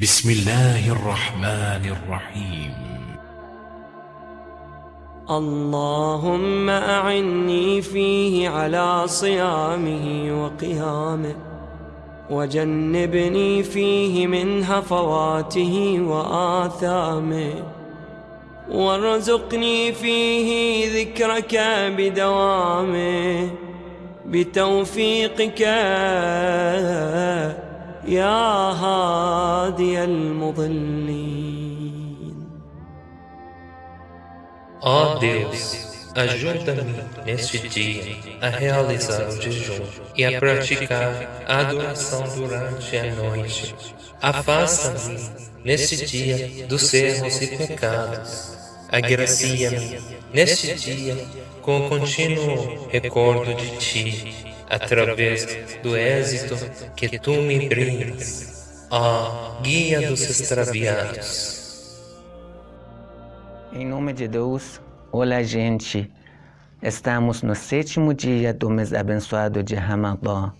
بسم الله الرحمن الرحيم. اللهم أعني فيه على صيامه وقيامه وجنبني فيه من هفواته وآثامه وارزقني فيه ذكرك بدوامه بتوفيقك يا هادي المضلين Ó Deus, ajuda-me neste dia a realizar o jejum e a praticar a adoração durante a noite. Afasta-me neste dia dos erros e pecados. Agracia-me neste dia com o contínuo recordo de Ti, através do êxito que Tu me brindas. Ó Guia dos Extraviados. Em nome de Deus, olá gente. Estamos no sétimo dia do mês abençoado de Ramadã.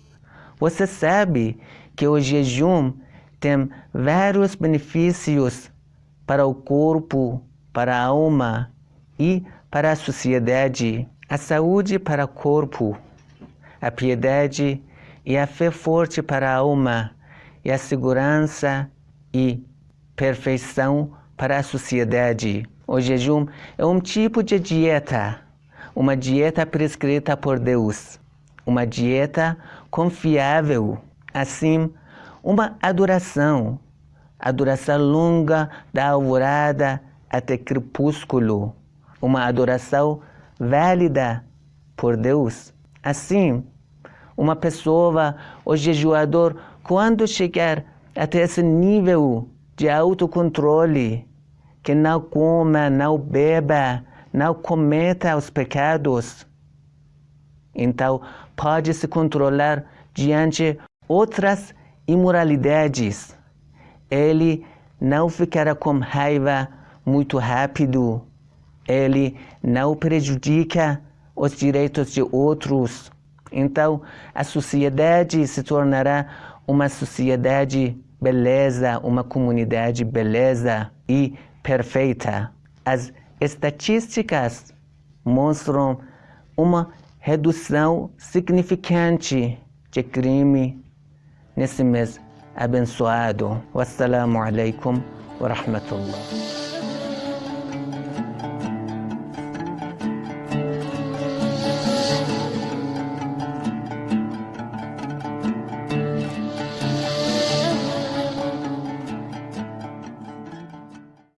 Você sabe que o jejum tem vários benefícios para o corpo, para a alma e para a sociedade. A saúde para o corpo, a piedade e a fé forte para a alma, e a segurança e perfeição para a sociedade. O jejum é um tipo de dieta, uma dieta prescrita por Deus, uma dieta confiável, assim, uma adoração, adoração longa da alvorada até crepúsculo, uma adoração válida por Deus. Assim, uma pessoa, o jejuador, quando chegar até esse nível de autocontrole, que não coma, não beba, não cometa os pecados, então pode se controlar diante outras imoralidades. Ele não ficará com raiva muito rápido. Ele não prejudica os direitos de outros. Então, a sociedade se tornará uma sociedade beleza, uma comunidade beleza e perfeita. As estatísticas mostram uma redução significante de crime nesse mês abençoado. Wassalamu alaikum wa rahmatullah.